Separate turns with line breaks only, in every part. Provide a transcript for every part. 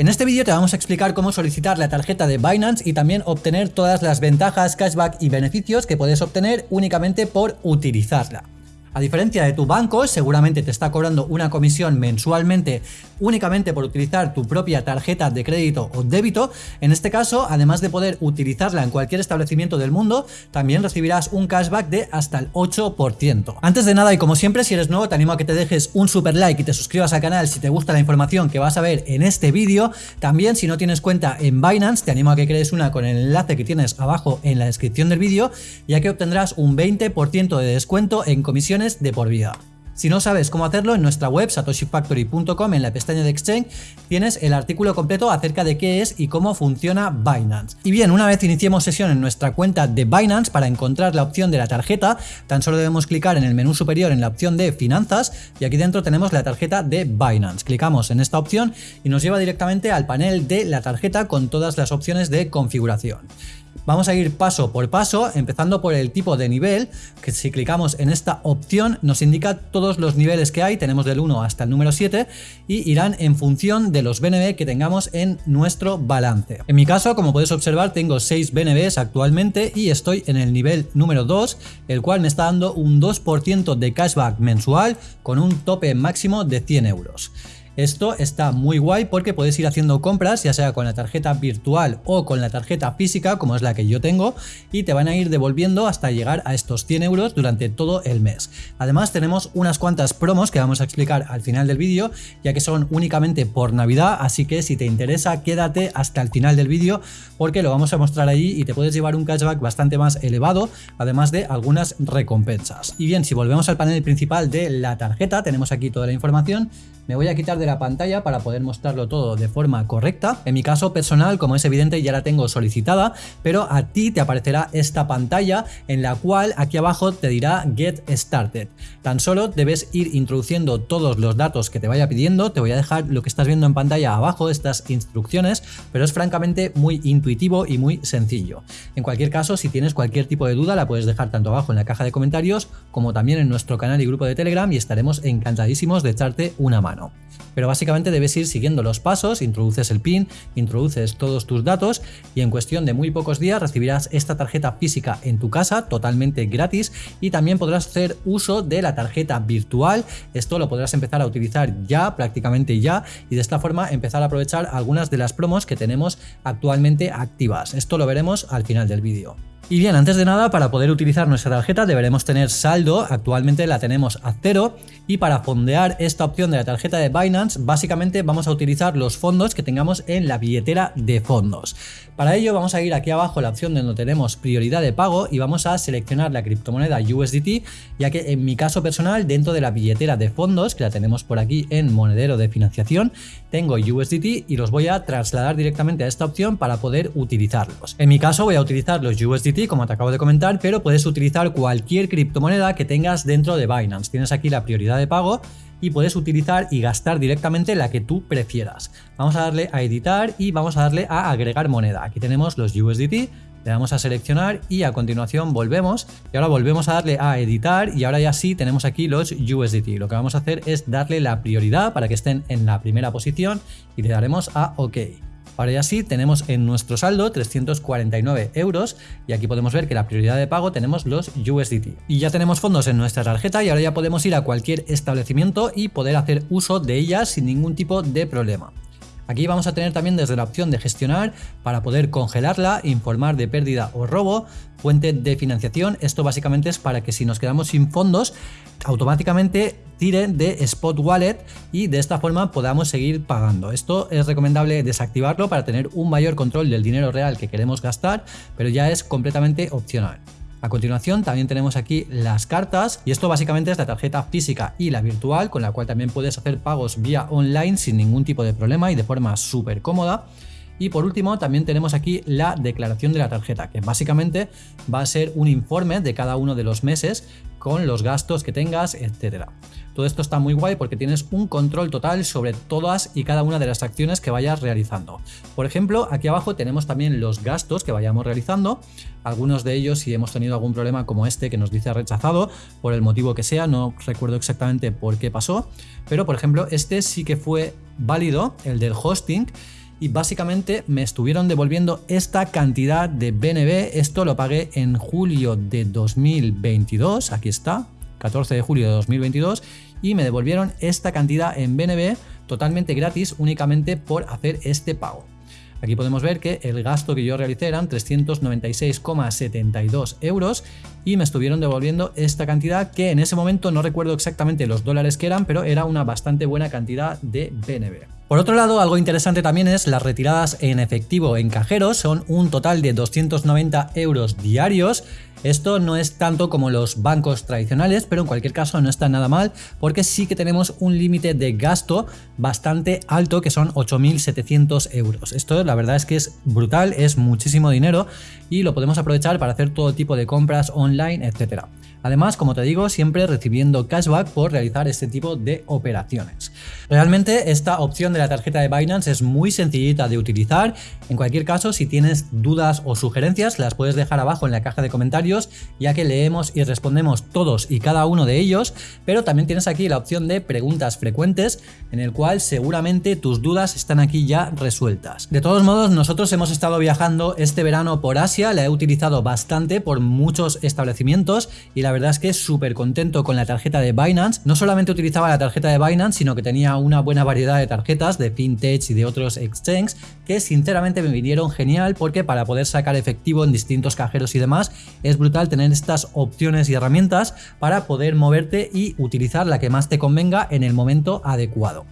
En este vídeo te vamos a explicar cómo solicitar la tarjeta de Binance y también obtener todas las ventajas, cashback y beneficios que puedes obtener únicamente por utilizarla. A diferencia de tu banco, seguramente te está cobrando una comisión mensualmente únicamente por utilizar tu propia tarjeta de crédito o débito. En este caso, además de poder utilizarla en cualquier establecimiento del mundo, también recibirás un cashback de hasta el 8%. Antes de nada y como siempre, si eres nuevo, te animo a que te dejes un super like y te suscribas al canal si te gusta la información que vas a ver en este vídeo. También, si no tienes cuenta en Binance, te animo a que crees una con el enlace que tienes abajo en la descripción del vídeo, ya que obtendrás un 20% de descuento en comisiones de por vida. Si no sabes cómo hacerlo, en nuestra web satoshifactory.com en la pestaña de Exchange tienes el artículo completo acerca de qué es y cómo funciona Binance. Y bien, una vez iniciemos sesión en nuestra cuenta de Binance para encontrar la opción de la tarjeta, tan solo debemos clicar en el menú superior en la opción de finanzas y aquí dentro tenemos la tarjeta de Binance. Clicamos en esta opción y nos lleva directamente al panel de la tarjeta con todas las opciones de configuración. Vamos a ir paso por paso, empezando por el tipo de nivel, que si clicamos en esta opción nos indica todos los niveles que hay, tenemos del 1 hasta el número 7, y irán en función de los BNB que tengamos en nuestro balance. En mi caso, como puedes observar, tengo 6 BNBs actualmente y estoy en el nivel número 2, el cual me está dando un 2% de cashback mensual con un tope máximo de 100 euros. Esto está muy guay porque puedes ir haciendo compras, ya sea con la tarjeta virtual o con la tarjeta física, como es la que yo tengo, y te van a ir devolviendo hasta llegar a estos 100 euros durante todo el mes. Además tenemos unas cuantas promos que vamos a explicar al final del vídeo, ya que son únicamente por Navidad, así que si te interesa quédate hasta el final del vídeo porque lo vamos a mostrar ahí y te puedes llevar un cashback bastante más elevado, además de algunas recompensas. Y bien, si volvemos al panel principal de la tarjeta, tenemos aquí toda la información, me voy a quitar de la pantalla para poder mostrarlo todo de forma correcta. En mi caso personal, como es evidente, ya la tengo solicitada, pero a ti te aparecerá esta pantalla en la cual aquí abajo te dirá Get Started. Tan solo debes ir introduciendo todos los datos que te vaya pidiendo. Te voy a dejar lo que estás viendo en pantalla abajo, estas instrucciones, pero es francamente muy intuitivo y muy sencillo. En cualquier caso, si tienes cualquier tipo de duda, la puedes dejar tanto abajo en la caja de comentarios como también en nuestro canal y grupo de Telegram y estaremos encantadísimos de echarte una mano. Pero básicamente debes ir siguiendo los pasos, introduces el PIN, introduces todos tus datos y en cuestión de muy pocos días recibirás esta tarjeta física en tu casa totalmente gratis y también podrás hacer uso de la tarjeta virtual. Esto lo podrás empezar a utilizar ya, prácticamente ya, y de esta forma empezar a aprovechar algunas de las promos que tenemos actualmente activas. Esto lo veremos al final del vídeo. Y bien, antes de nada, para poder utilizar nuestra tarjeta deberemos tener saldo, actualmente la tenemos a cero, y para fondear esta opción de la tarjeta de Binance, básicamente vamos a utilizar los fondos que tengamos en la billetera de fondos. Para ello vamos a ir aquí abajo a la opción donde tenemos prioridad de pago y vamos a seleccionar la criptomoneda USDT, ya que en mi caso personal, dentro de la billetera de fondos, que la tenemos por aquí en monedero de financiación, tengo USDT y los voy a trasladar directamente a esta opción para poder utilizarlos. En mi caso voy a utilizar los USDT como te acabo de comentar, pero puedes utilizar cualquier criptomoneda que tengas dentro de Binance. Tienes aquí la prioridad de pago y puedes utilizar y gastar directamente la que tú prefieras. Vamos a darle a editar y vamos a darle a agregar moneda. Aquí tenemos los USDT, le damos a seleccionar y a continuación volvemos y ahora volvemos a darle a editar y ahora ya sí tenemos aquí los USDT. Lo que vamos a hacer es darle la prioridad para que estén en la primera posición y le daremos a OK. Ahora ya sí, tenemos en nuestro saldo 349 euros y aquí podemos ver que la prioridad de pago tenemos los USDT. Y ya tenemos fondos en nuestra tarjeta y ahora ya podemos ir a cualquier establecimiento y poder hacer uso de ellas sin ningún tipo de problema. Aquí vamos a tener también desde la opción de gestionar para poder congelarla, informar de pérdida o robo, fuente de financiación. Esto básicamente es para que si nos quedamos sin fondos, automáticamente tire de Spot Wallet y de esta forma podamos seguir pagando. Esto es recomendable desactivarlo para tener un mayor control del dinero real que queremos gastar, pero ya es completamente opcional. A continuación también tenemos aquí las cartas y esto básicamente es la tarjeta física y la virtual con la cual también puedes hacer pagos vía online sin ningún tipo de problema y de forma súper cómoda. Y por último también tenemos aquí la declaración de la tarjeta, que básicamente va a ser un informe de cada uno de los meses con los gastos que tengas, etcétera. Todo esto está muy guay porque tienes un control total sobre todas y cada una de las acciones que vayas realizando. Por ejemplo, aquí abajo tenemos también los gastos que vayamos realizando. Algunos de ellos, si hemos tenido algún problema como este que nos dice rechazado, por el motivo que sea, no recuerdo exactamente por qué pasó, pero por ejemplo, este sí que fue válido, el del hosting, y básicamente me estuvieron devolviendo esta cantidad de BNB. Esto lo pagué en julio de 2022, aquí está, 14 de julio de 2022 y me devolvieron esta cantidad en BNB totalmente gratis únicamente por hacer este pago. Aquí podemos ver que el gasto que yo realicé eran 396,72 euros y me estuvieron devolviendo esta cantidad que en ese momento no recuerdo exactamente los dólares que eran, pero era una bastante buena cantidad de BNB. Por otro lado, algo interesante también es las retiradas en efectivo en cajeros, son un total de 290 euros diarios. Esto no es tanto como los bancos tradicionales, pero en cualquier caso no está nada mal porque sí que tenemos un límite de gasto bastante alto que son 8.700 euros. Esto la verdad es que es brutal, es muchísimo dinero y lo podemos aprovechar para hacer todo tipo de compras online, etcétera. Además, como te digo, siempre recibiendo cashback por realizar este tipo de operaciones. Realmente esta opción de la tarjeta de Binance es muy sencillita de utilizar. En cualquier caso, si tienes dudas o sugerencias, las puedes dejar abajo en la caja de comentarios, ya que leemos y respondemos todos y cada uno de ellos, pero también tienes aquí la opción de preguntas frecuentes, en el cual seguramente tus dudas están aquí ya resueltas. De todos modos, nosotros hemos estado viajando este verano por Asia, la he utilizado bastante por muchos establecimientos y la la verdad es que súper contento con la tarjeta de Binance. No solamente utilizaba la tarjeta de Binance, sino que tenía una buena variedad de tarjetas de fintech y de otros exchanges que sinceramente me vinieron genial porque para poder sacar efectivo en distintos cajeros y demás es brutal tener estas opciones y herramientas para poder moverte y utilizar la que más te convenga en el momento adecuado.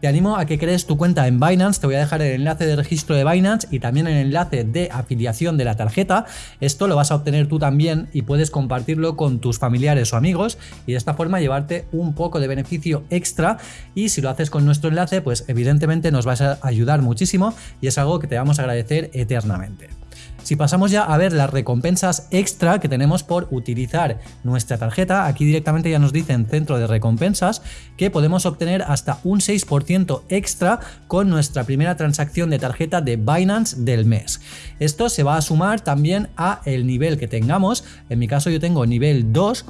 Te animo a que crees tu cuenta en Binance, te voy a dejar el enlace de registro de Binance y también el enlace de afiliación de la tarjeta. Esto lo vas a obtener tú también y puedes compartirlo con tus familiares o amigos y de esta forma llevarte un poco de beneficio extra y si lo haces con nuestro enlace pues evidentemente nos vas a ayudar muchísimo y es algo que te vamos a agradecer eternamente. Si pasamos ya a ver las recompensas extra que tenemos por utilizar nuestra tarjeta, aquí directamente ya nos dicen centro de recompensas que podemos obtener hasta un 6% extra con nuestra primera transacción de tarjeta de Binance del mes. Esto se va a sumar también a el nivel que tengamos, en mi caso yo tengo nivel 2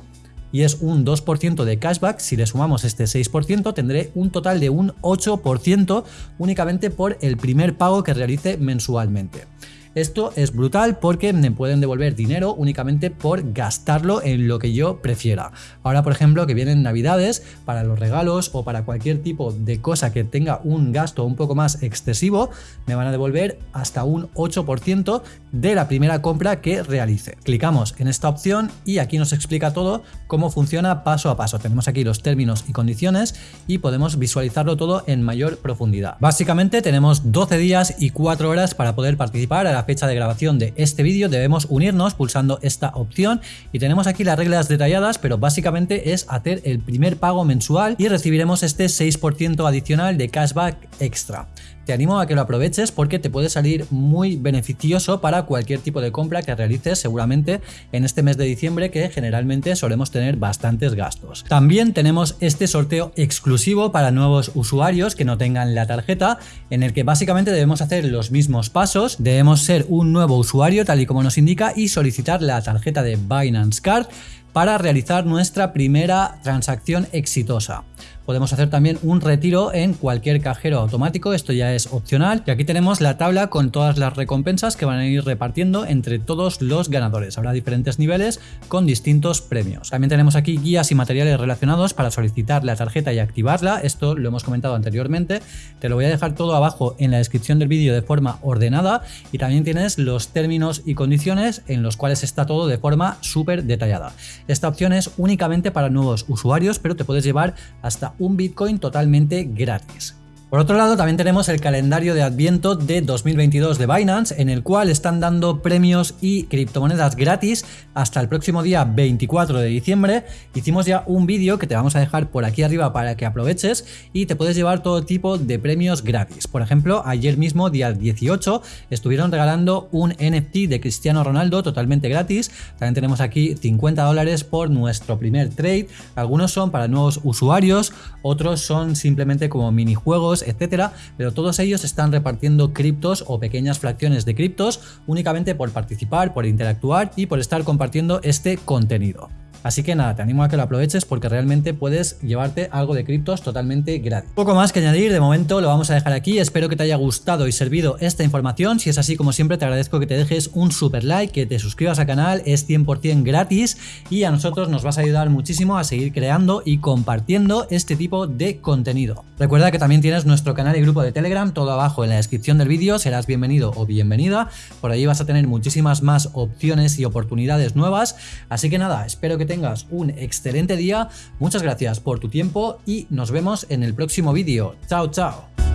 y es un 2% de cashback, si le sumamos este 6% tendré un total de un 8% únicamente por el primer pago que realice mensualmente. Esto es brutal porque me pueden devolver dinero únicamente por gastarlo en lo que yo prefiera. Ahora, por ejemplo, que vienen navidades, para los regalos o para cualquier tipo de cosa que tenga un gasto un poco más excesivo, me van a devolver hasta un 8% de la primera compra que realice. Clicamos en esta opción y aquí nos explica todo cómo funciona paso a paso. Tenemos aquí los términos y condiciones y podemos visualizarlo todo en mayor profundidad. Básicamente tenemos 12 días y 4 horas para poder participar a la fecha de grabación de este vídeo debemos unirnos pulsando esta opción y tenemos aquí las reglas detalladas pero básicamente es hacer el primer pago mensual y recibiremos este 6% adicional de cashback extra. Te animo a que lo aproveches porque te puede salir muy beneficioso para cualquier tipo de compra que realices seguramente en este mes de diciembre que generalmente solemos tener bastantes gastos. También tenemos este sorteo exclusivo para nuevos usuarios que no tengan la tarjeta en el que básicamente debemos hacer los mismos pasos, debemos ser un nuevo usuario tal y como nos indica y solicitar la tarjeta de Binance Card para realizar nuestra primera transacción exitosa. Podemos hacer también un retiro en cualquier cajero automático, esto ya es opcional. Y aquí tenemos la tabla con todas las recompensas que van a ir repartiendo entre todos los ganadores. Habrá diferentes niveles con distintos premios. También tenemos aquí guías y materiales relacionados para solicitar la tarjeta y activarla. Esto lo hemos comentado anteriormente. Te lo voy a dejar todo abajo en la descripción del vídeo de forma ordenada. Y también tienes los términos y condiciones en los cuales está todo de forma súper detallada. Esta opción es únicamente para nuevos usuarios, pero te puedes llevar hasta un Bitcoin totalmente gratis. Por otro lado, también tenemos el calendario de Adviento de 2022 de Binance, en el cual están dando premios y criptomonedas gratis hasta el próximo día 24 de diciembre. Hicimos ya un vídeo que te vamos a dejar por aquí arriba para que aproveches y te puedes llevar todo tipo de premios gratis. Por ejemplo, ayer mismo, día 18, estuvieron regalando un NFT de Cristiano Ronaldo totalmente gratis. También tenemos aquí 50 dólares por nuestro primer trade. Algunos son para nuevos usuarios, otros son simplemente como minijuegos etcétera, pero todos ellos están repartiendo criptos o pequeñas fracciones de criptos únicamente por participar, por interactuar y por estar compartiendo este contenido. Así que nada, te animo a que lo aproveches porque realmente puedes llevarte algo de criptos totalmente gratis. Poco más que añadir, de momento lo vamos a dejar aquí. Espero que te haya gustado y servido esta información. Si es así, como siempre, te agradezco que te dejes un super like, que te suscribas al canal, es 100% gratis y a nosotros nos vas a ayudar muchísimo a seguir creando y compartiendo este tipo de contenido. Recuerda que también tienes nuestro canal y grupo de Telegram, todo abajo en la descripción del vídeo, serás bienvenido o bienvenida. Por ahí vas a tener muchísimas más opciones y oportunidades nuevas. Así que nada, espero que tengas un excelente día. Muchas gracias por tu tiempo y nos vemos en el próximo vídeo. Chao, chao.